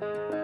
Bye.